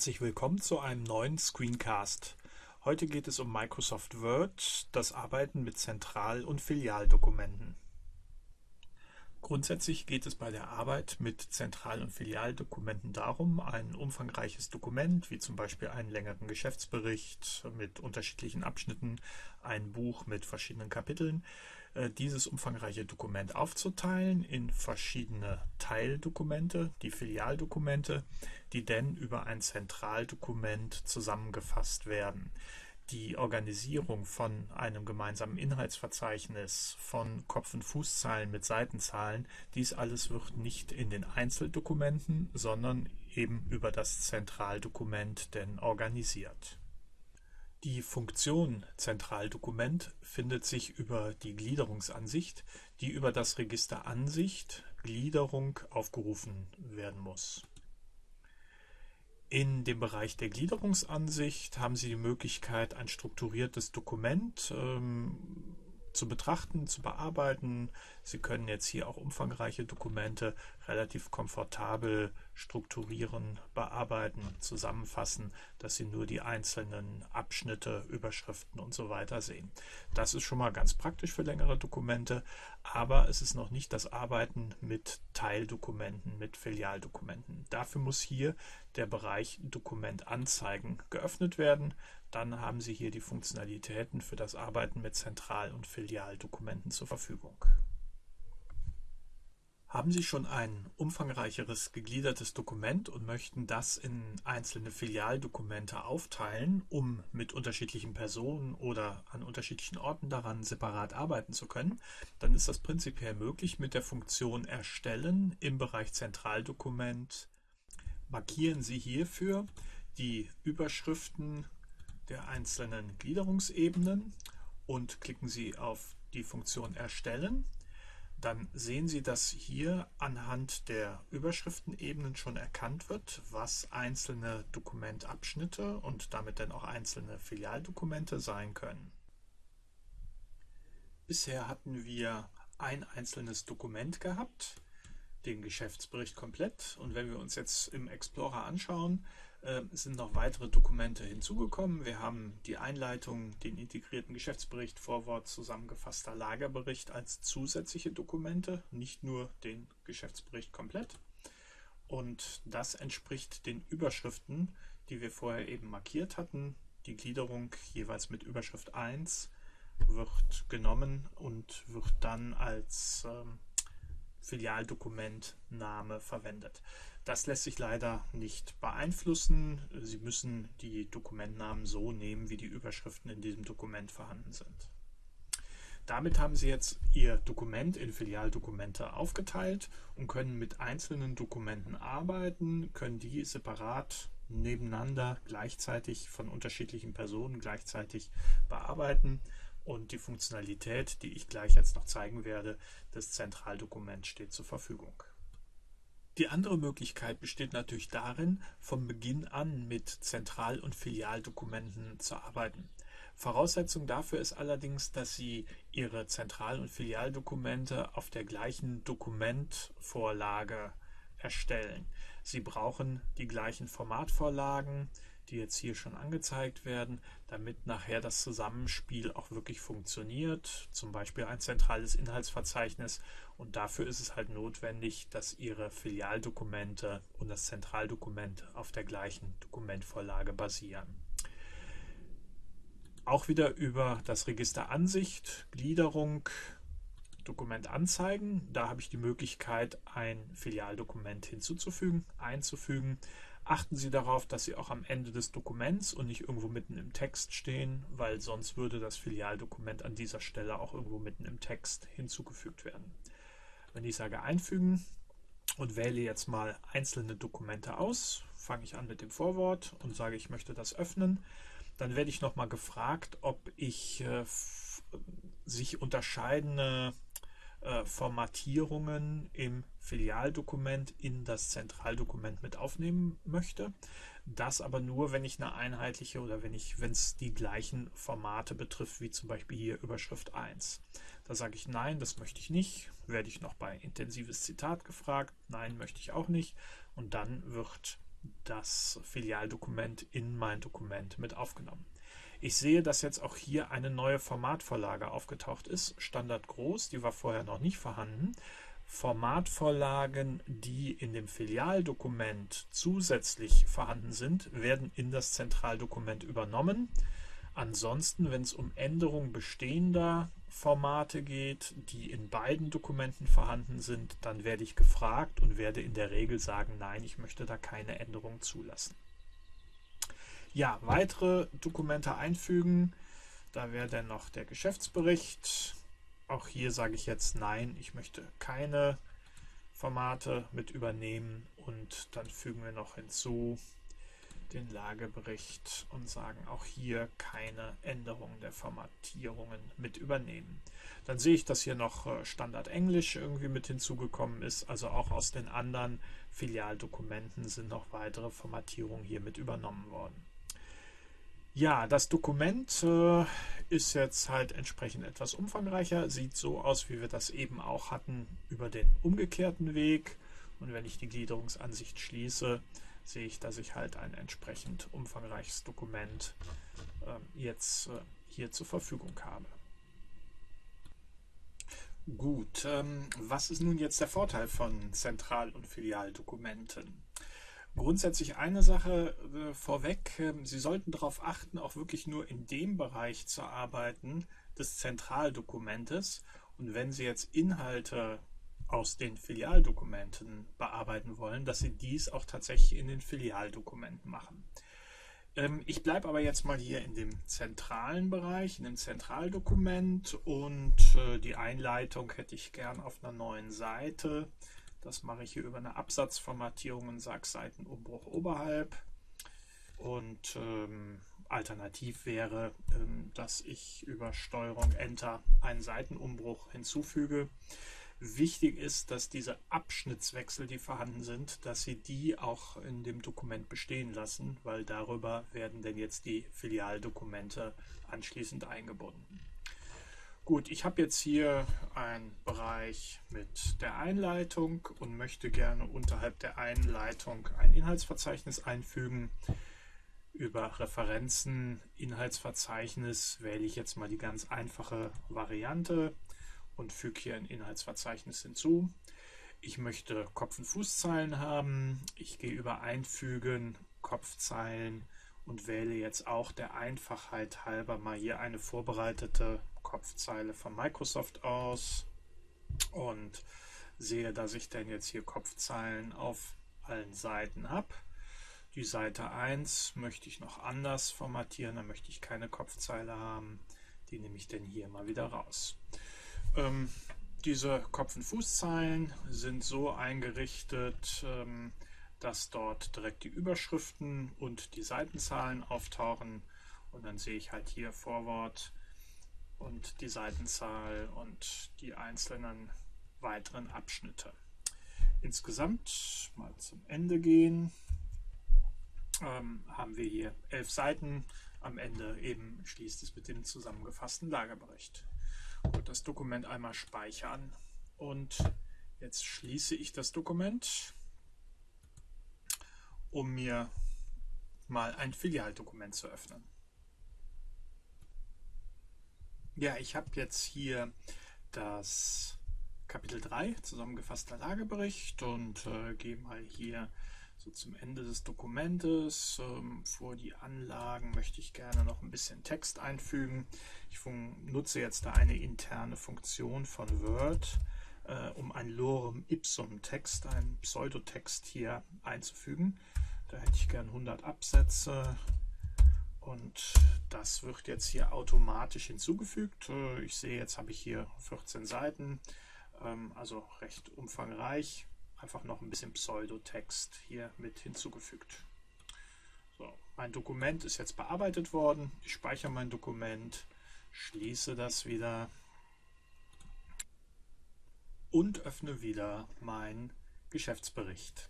Herzlich willkommen zu einem neuen Screencast. Heute geht es um Microsoft Word, das Arbeiten mit Zentral- und Filialdokumenten. Grundsätzlich geht es bei der Arbeit mit Zentral- und Filialdokumenten darum, ein umfangreiches Dokument, wie zum Beispiel einen längeren Geschäftsbericht mit unterschiedlichen Abschnitten, ein Buch mit verschiedenen Kapiteln, dieses umfangreiche Dokument aufzuteilen in verschiedene Teildokumente, die Filialdokumente, die dann über ein Zentraldokument zusammengefasst werden die Organisierung von einem gemeinsamen Inhaltsverzeichnis, von Kopf- und Fußzahlen mit Seitenzahlen, dies alles wird nicht in den Einzeldokumenten, sondern eben über das Zentraldokument denn organisiert. Die Funktion Zentraldokument findet sich über die Gliederungsansicht, die über das Register Ansicht Gliederung aufgerufen werden muss. In dem Bereich der Gliederungsansicht haben Sie die Möglichkeit, ein strukturiertes Dokument ähm, zu betrachten, zu bearbeiten. Sie können jetzt hier auch umfangreiche Dokumente relativ komfortabel strukturieren, bearbeiten, zusammenfassen, dass Sie nur die einzelnen Abschnitte, Überschriften und so weiter sehen. Das ist schon mal ganz praktisch für längere Dokumente, aber es ist noch nicht das Arbeiten mit Teildokumenten, mit Filialdokumenten. Dafür muss hier der Bereich Dokument anzeigen geöffnet werden. Dann haben Sie hier die Funktionalitäten für das Arbeiten mit Zentral- und Filialdokumenten zur Verfügung. Haben Sie schon ein umfangreicheres gegliedertes Dokument und möchten das in einzelne Filialdokumente aufteilen, um mit unterschiedlichen Personen oder an unterschiedlichen Orten daran separat arbeiten zu können, dann ist das prinzipiell möglich mit der Funktion Erstellen im Bereich Zentraldokument. Markieren Sie hierfür die Überschriften der einzelnen Gliederungsebenen und klicken Sie auf die Funktion Erstellen dann sehen Sie, dass hier anhand der Überschriftenebenen schon erkannt wird, was einzelne Dokumentabschnitte und damit dann auch einzelne Filialdokumente sein können. Bisher hatten wir ein einzelnes Dokument gehabt, den Geschäftsbericht komplett. Und wenn wir uns jetzt im Explorer anschauen, äh, sind noch weitere Dokumente hinzugekommen. Wir haben die Einleitung, den integrierten Geschäftsbericht, Vorwort, zusammengefasster Lagerbericht als zusätzliche Dokumente, nicht nur den Geschäftsbericht komplett. Und das entspricht den Überschriften, die wir vorher eben markiert hatten. Die Gliederung jeweils mit Überschrift 1 wird genommen und wird dann als ähm, Filialdokumentname verwendet. Das lässt sich leider nicht beeinflussen. Sie müssen die Dokumentnamen so nehmen, wie die Überschriften in diesem Dokument vorhanden sind. Damit haben Sie jetzt Ihr Dokument in Filialdokumente aufgeteilt und können mit einzelnen Dokumenten arbeiten, können die separat nebeneinander gleichzeitig von unterschiedlichen Personen gleichzeitig bearbeiten und die Funktionalität, die ich gleich jetzt noch zeigen werde, des Zentraldokuments steht zur Verfügung. Die andere Möglichkeit besteht natürlich darin, von Beginn an mit Zentral- und Filialdokumenten zu arbeiten. Voraussetzung dafür ist allerdings, dass Sie Ihre Zentral- und Filialdokumente auf der gleichen Dokumentvorlage erstellen. Sie brauchen die gleichen Formatvorlagen, die jetzt hier schon angezeigt werden, damit nachher das Zusammenspiel auch wirklich funktioniert. Zum Beispiel ein zentrales Inhaltsverzeichnis. Und dafür ist es halt notwendig, dass Ihre Filialdokumente und das Zentraldokument auf der gleichen Dokumentvorlage basieren. Auch wieder über das Register Ansicht, Gliederung, Dokument anzeigen. Da habe ich die Möglichkeit, ein Filialdokument hinzuzufügen, einzufügen. Achten Sie darauf, dass Sie auch am Ende des Dokuments und nicht irgendwo mitten im Text stehen, weil sonst würde das Filialdokument an dieser Stelle auch irgendwo mitten im Text hinzugefügt werden. Wenn ich sage einfügen und wähle jetzt mal einzelne Dokumente aus, fange ich an mit dem Vorwort und sage, ich möchte das öffnen, dann werde ich nochmal gefragt, ob ich äh, sich unterscheidende äh, Formatierungen im Filialdokument in das Zentraldokument mit aufnehmen möchte. Das aber nur, wenn ich eine einheitliche oder wenn ich, wenn es die gleichen Formate betrifft, wie zum Beispiel hier Überschrift 1. Da sage ich nein, das möchte ich nicht. Werde ich noch bei intensives Zitat gefragt? Nein, möchte ich auch nicht. Und dann wird das Filialdokument in mein Dokument mit aufgenommen. Ich sehe, dass jetzt auch hier eine neue Formatvorlage aufgetaucht ist, Standard groß, die war vorher noch nicht vorhanden. Formatvorlagen, die in dem Filialdokument zusätzlich vorhanden sind, werden in das Zentraldokument übernommen. Ansonsten, wenn es um Änderung bestehender Formate geht, die in beiden Dokumenten vorhanden sind, dann werde ich gefragt und werde in der Regel sagen, nein, ich möchte da keine Änderung zulassen. Ja, weitere Dokumente einfügen. Da wäre dann noch der Geschäftsbericht. Auch hier sage ich jetzt nein, ich möchte keine Formate mit übernehmen und dann fügen wir noch hinzu den Lagebericht und sagen auch hier keine Änderungen der Formatierungen mit übernehmen. Dann sehe ich, dass hier noch äh, Standard Englisch irgendwie mit hinzugekommen ist. Also auch aus den anderen Filialdokumenten sind noch weitere Formatierungen hier mit übernommen worden. Ja, das Dokument äh, ist jetzt halt entsprechend etwas umfangreicher. Sieht so aus, wie wir das eben auch hatten über den umgekehrten Weg. Und wenn ich die Gliederungsansicht schließe, sehe ich, dass ich halt ein entsprechend umfangreiches Dokument äh, jetzt äh, hier zur Verfügung habe. Gut, ähm, was ist nun jetzt der Vorteil von Zentral- und Filialdokumenten? Grundsätzlich eine Sache äh, vorweg, äh, Sie sollten darauf achten, auch wirklich nur in dem Bereich zu arbeiten des Zentraldokumentes. Und wenn Sie jetzt Inhalte aus den Filialdokumenten bearbeiten wollen, dass Sie dies auch tatsächlich in den Filialdokumenten machen. Ähm, ich bleibe aber jetzt mal hier in dem zentralen Bereich, in dem Zentraldokument und äh, die Einleitung hätte ich gern auf einer neuen Seite. Das mache ich hier über eine Absatzformatierung und sage Seitenumbruch oberhalb. Und ähm, alternativ wäre, ähm, dass ich über Steuerung Enter einen Seitenumbruch hinzufüge. Wichtig ist, dass diese Abschnittswechsel, die vorhanden sind, dass Sie die auch in dem Dokument bestehen lassen, weil darüber werden denn jetzt die Filialdokumente anschließend eingebunden. Gut, ich habe jetzt hier einen Bereich mit der Einleitung und möchte gerne unterhalb der Einleitung ein Inhaltsverzeichnis einfügen. Über Referenzen, Inhaltsverzeichnis wähle ich jetzt mal die ganz einfache Variante und füge hier ein Inhaltsverzeichnis hinzu. Ich möchte Kopf- und Fußzeilen haben. Ich gehe über Einfügen, Kopfzeilen und wähle jetzt auch der Einfachheit halber mal hier eine vorbereitete Kopfzeile von Microsoft aus und sehe, dass ich dann jetzt hier Kopfzeilen auf allen Seiten habe. Die Seite 1 möchte ich noch anders formatieren, da möchte ich keine Kopfzeile haben. Die nehme ich dann hier mal wieder raus. Ähm, diese Kopf- und Fußzeilen sind so eingerichtet, ähm, dass dort direkt die Überschriften und die Seitenzahlen auftauchen. Und dann sehe ich halt hier Vorwort und die Seitenzahl und die einzelnen weiteren Abschnitte. Insgesamt mal zum Ende gehen, ähm, haben wir hier elf Seiten. Am Ende eben schließt es mit dem zusammengefassten Lagerbericht. Gut, das Dokument einmal speichern und jetzt schließe ich das Dokument, um mir mal ein Filialdokument zu öffnen. Ja, ich habe jetzt hier das Kapitel 3, zusammengefasster Lagebericht und äh, gehe mal hier so zum Ende des Dokumentes. Ähm, vor die Anlagen möchte ich gerne noch ein bisschen Text einfügen. Ich nutze jetzt da eine interne Funktion von Word, äh, um ein Lorem Ipsum Text, einen Pseudotext hier einzufügen. Da hätte ich gern 100 Absätze und das wird jetzt hier automatisch hinzugefügt. Äh, ich sehe, jetzt habe ich hier 14 Seiten, ähm, also recht umfangreich einfach noch ein bisschen Pseudotext hier mit hinzugefügt. So, mein Dokument ist jetzt bearbeitet worden. Ich speichere mein Dokument, schließe das wieder und öffne wieder meinen Geschäftsbericht.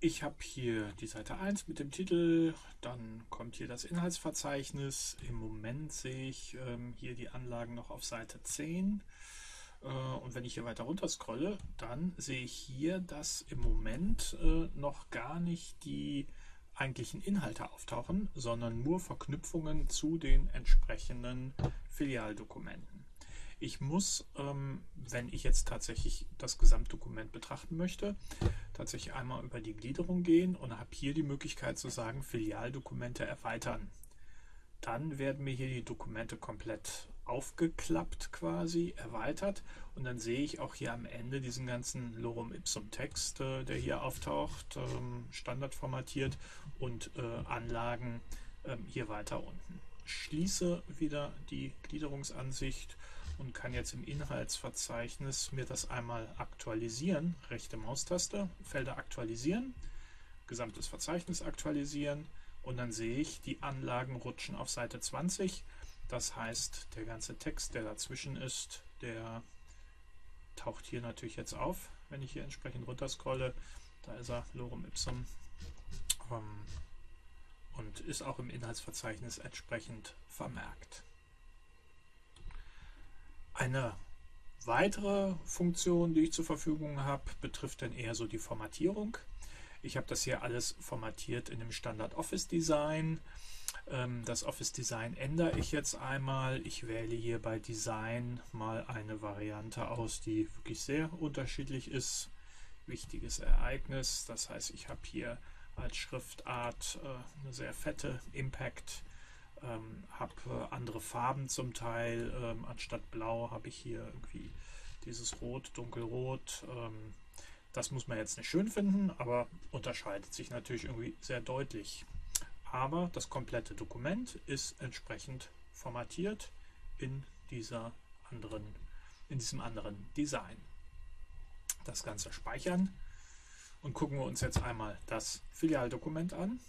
Ich habe hier die Seite 1 mit dem Titel, dann kommt hier das Inhaltsverzeichnis. Im Moment sehe ich ähm, hier die Anlagen noch auf Seite 10. Äh, und wenn ich hier weiter runter scrolle, dann sehe ich hier, dass im Moment äh, noch gar nicht die eigentlichen Inhalte auftauchen, sondern nur Verknüpfungen zu den entsprechenden Filialdokumenten. Ich muss, ähm, wenn ich jetzt tatsächlich das Gesamtdokument betrachten möchte, tatsächlich einmal über die Gliederung gehen und habe hier die Möglichkeit zu sagen, Filialdokumente erweitern. Dann werden mir hier die Dokumente komplett aufgeklappt quasi, erweitert und dann sehe ich auch hier am Ende diesen ganzen Lorem Ipsum Text, äh, der hier auftaucht, ähm, standardformatiert und äh, Anlagen ähm, hier weiter unten. Schließe wieder die Gliederungsansicht und kann jetzt im Inhaltsverzeichnis mir das einmal aktualisieren. Rechte Maustaste, Felder aktualisieren, gesamtes Verzeichnis aktualisieren und dann sehe ich, die Anlagen rutschen auf Seite 20. Das heißt, der ganze Text, der dazwischen ist, der taucht hier natürlich jetzt auf, wenn ich hier entsprechend runterscrolle. Da ist er, Lorem Ipsum. Ähm, und ist auch im Inhaltsverzeichnis entsprechend vermerkt. Eine weitere Funktion, die ich zur Verfügung habe, betrifft dann eher so die Formatierung. Ich habe das hier alles formatiert in dem Standard Office Design. Ähm, das Office Design ändere ich jetzt einmal. Ich wähle hier bei Design mal eine Variante aus, die wirklich sehr unterschiedlich ist. Wichtiges Ereignis. Das heißt, ich habe hier als Schriftart äh, eine sehr fette Impact ähm, habe äh, andere Farben zum Teil. Ähm, anstatt blau habe ich hier irgendwie dieses Rot, dunkelrot. Ähm, das muss man jetzt nicht schön finden, aber unterscheidet sich natürlich irgendwie sehr deutlich. Aber das komplette Dokument ist entsprechend formatiert in dieser anderen, in diesem anderen Design. Das Ganze speichern und gucken wir uns jetzt einmal das Filialdokument an.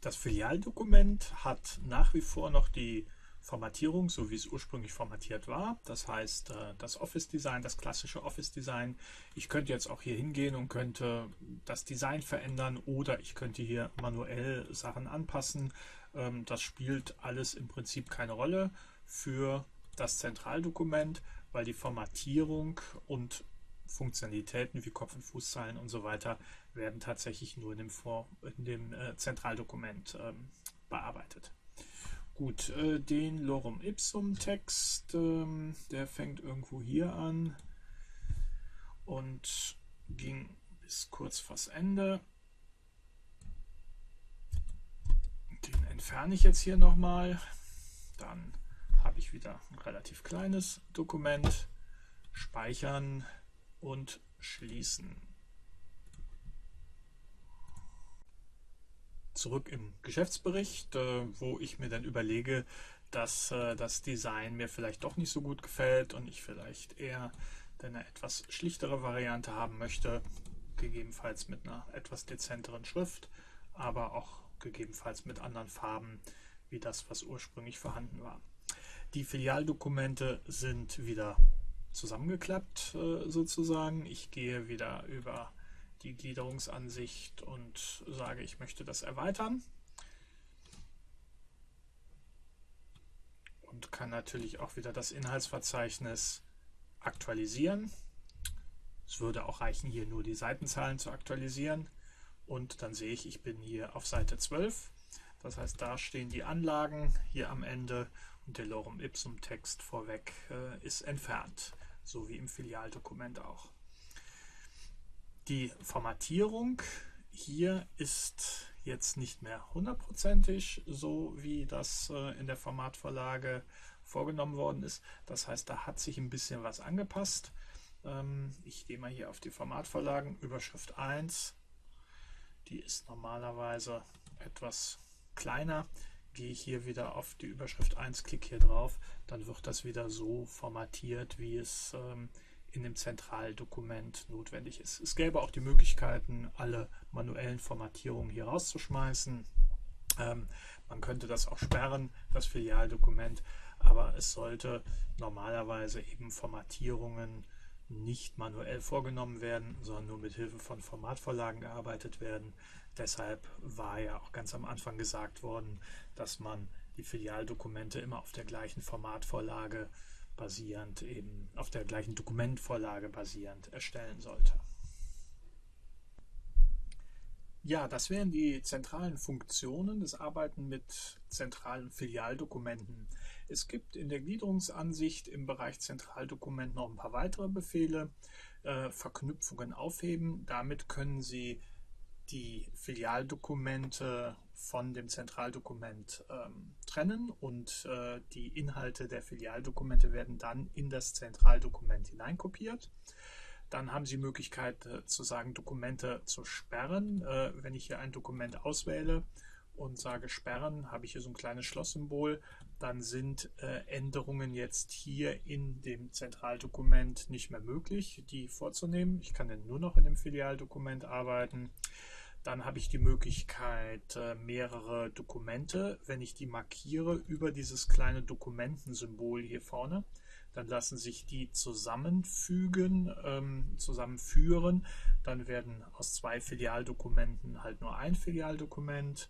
Das Filialdokument hat nach wie vor noch die Formatierung, so wie es ursprünglich formatiert war. Das heißt, äh, das Office-Design, das klassische Office-Design. Ich könnte jetzt auch hier hingehen und könnte das Design verändern oder ich könnte hier manuell Sachen anpassen. Ähm, das spielt alles im Prinzip keine Rolle für das Zentraldokument, weil die Formatierung und Funktionalitäten wie Kopf- und Fußzeilen und so weiter werden tatsächlich nur in dem, Vor in dem äh, Zentraldokument ähm, bearbeitet. Gut, äh, den Lorem Ipsum Text, ähm, der fängt irgendwo hier an und ging bis kurz vors Ende. Den entferne ich jetzt hier nochmal. Dann habe ich wieder ein relativ kleines Dokument. Speichern und schließen. Zurück im Geschäftsbericht, äh, wo ich mir dann überlege, dass äh, das Design mir vielleicht doch nicht so gut gefällt und ich vielleicht eher eine etwas schlichtere Variante haben möchte, gegebenenfalls mit einer etwas dezenteren Schrift, aber auch gegebenenfalls mit anderen Farben wie das, was ursprünglich vorhanden war. Die Filialdokumente sind wieder zusammengeklappt äh, sozusagen. Ich gehe wieder über die Gliederungsansicht und sage, ich möchte das erweitern. Und kann natürlich auch wieder das Inhaltsverzeichnis aktualisieren. Es würde auch reichen, hier nur die Seitenzahlen zu aktualisieren. Und dann sehe ich, ich bin hier auf Seite 12. Das heißt, da stehen die Anlagen hier am Ende Lorem Ipsum Text vorweg äh, ist entfernt so wie im Filialdokument auch. Die Formatierung hier ist jetzt nicht mehr hundertprozentig so, wie das äh, in der Formatvorlage vorgenommen worden ist. Das heißt, da hat sich ein bisschen was angepasst. Ähm, ich gehe mal hier auf die Formatvorlagen, Überschrift 1. Die ist normalerweise etwas kleiner gehe ich hier wieder auf die Überschrift 1, klicke hier drauf, dann wird das wieder so formatiert, wie es ähm, in dem Zentraldokument notwendig ist. Es gäbe auch die Möglichkeiten, alle manuellen Formatierungen hier rauszuschmeißen. Ähm, man könnte das auch sperren, das Filialdokument, aber es sollte normalerweise eben Formatierungen nicht manuell vorgenommen werden, sondern nur mit Hilfe von Formatvorlagen gearbeitet werden. Deshalb war ja auch ganz am Anfang gesagt worden, dass man die Filialdokumente immer auf der gleichen Formatvorlage basierend, eben auf der gleichen Dokumentvorlage basierend erstellen sollte. Ja, das wären die zentralen Funktionen des Arbeiten mit zentralen Filialdokumenten. Es gibt in der Gliederungsansicht im Bereich Zentraldokument noch ein paar weitere Befehle. Äh, Verknüpfungen aufheben. Damit können Sie die Filialdokumente von dem Zentraldokument ähm, trennen und äh, die Inhalte der Filialdokumente werden dann in das Zentraldokument hineinkopiert. Dann haben Sie die Möglichkeit äh, zu sagen, Dokumente zu sperren. Äh, wenn ich hier ein Dokument auswähle und sage sperren, habe ich hier so ein kleines Schlosssymbol. Dann sind äh, Änderungen jetzt hier in dem Zentraldokument nicht mehr möglich, die vorzunehmen. Ich kann dann nur noch in dem Filialdokument arbeiten. Dann habe ich die Möglichkeit, äh, mehrere Dokumente, wenn ich die markiere, über dieses kleine Dokumentensymbol hier vorne, dann lassen sich die zusammenfügen, ähm, zusammenführen. Dann werden aus zwei Filialdokumenten halt nur ein Filialdokument.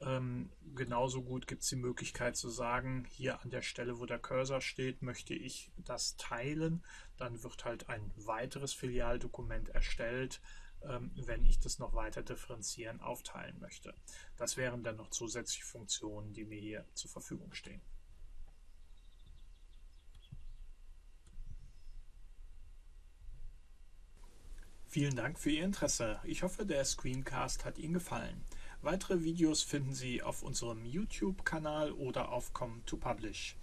Ähm, genauso gut gibt es die Möglichkeit zu sagen, hier an der Stelle, wo der Cursor steht, möchte ich das teilen. Dann wird halt ein weiteres Filialdokument erstellt wenn ich das noch weiter differenzieren, aufteilen möchte. Das wären dann noch zusätzliche Funktionen, die mir hier zur Verfügung stehen. Vielen Dank für Ihr Interesse. Ich hoffe, der Screencast hat Ihnen gefallen. Weitere Videos finden Sie auf unserem YouTube-Kanal oder auf Com2Publish.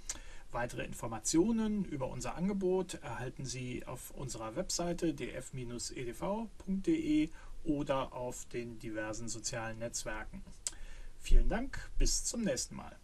Weitere Informationen über unser Angebot erhalten Sie auf unserer Webseite df-edv.de oder auf den diversen sozialen Netzwerken. Vielen Dank, bis zum nächsten Mal.